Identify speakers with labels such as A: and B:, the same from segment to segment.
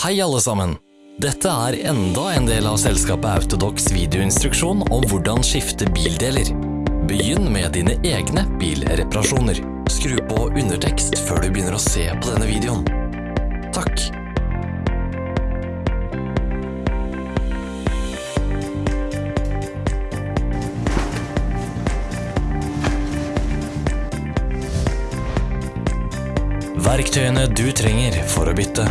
A: Hei alle sammen! Dette er enda en del av selskapet Autodox videoinstruksjon om hvordan skifte bildeler. Begynn med dine egne bilreparasjoner. Skru på undertekst før du begynner å se på denne videoen. Takk. Verktøyene du trenger for å bytte.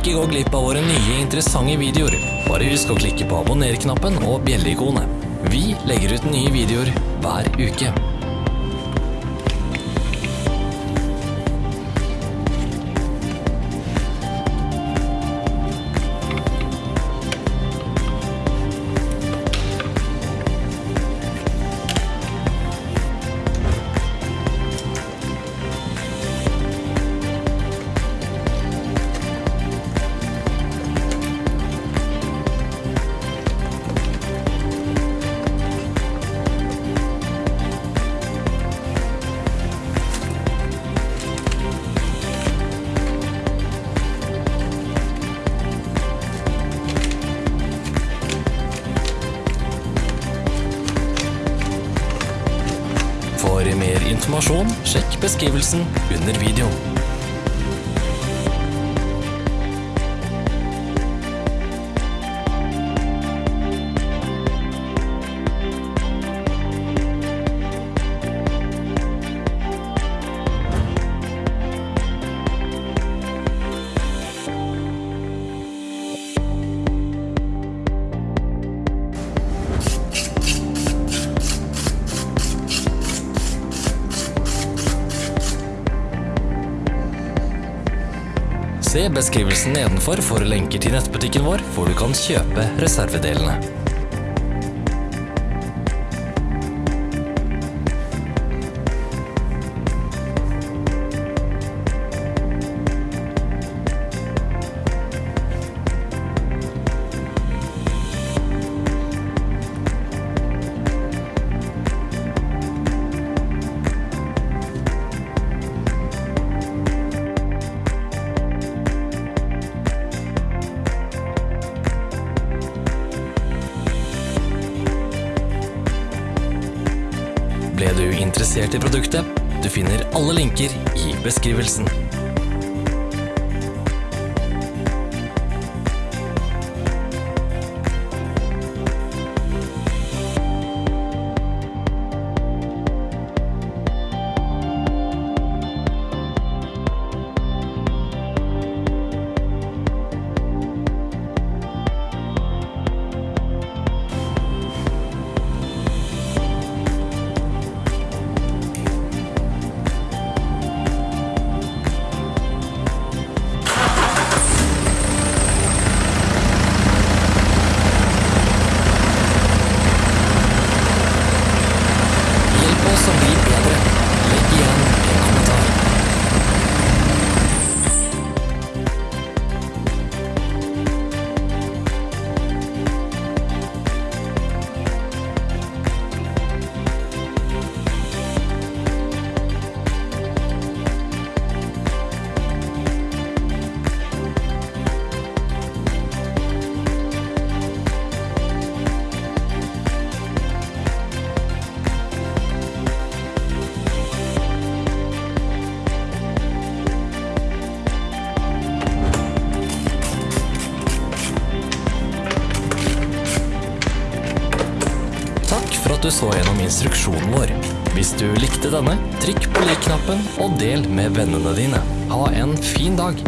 A: Ikke gå glipp av våre nye interessante videoer. Bare husk å klikke på abonner-knappen og bjelleikonet. Vi legger ut nye videoer hver uke. For mer informasjon, sjekk beskrivelsen under videoen. Se beskrivelsen nedenfor for lenker til nettbutikken vår, hvor du kan kjøpe reservedelene. Ble du interessert i produktet? Du finner alle linker i beskrivelsen. at du så gjennom instruksjonen vår. Hvis du likte denne, trykk på Like-knappen og del med vennene dine. Ha en fin dag!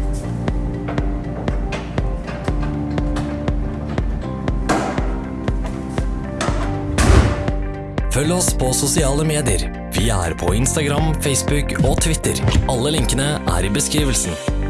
A: Følg oss på sosiale medier. Vi er på Instagram, Facebook og Twitter. Alle linkene er i beskrivelsen.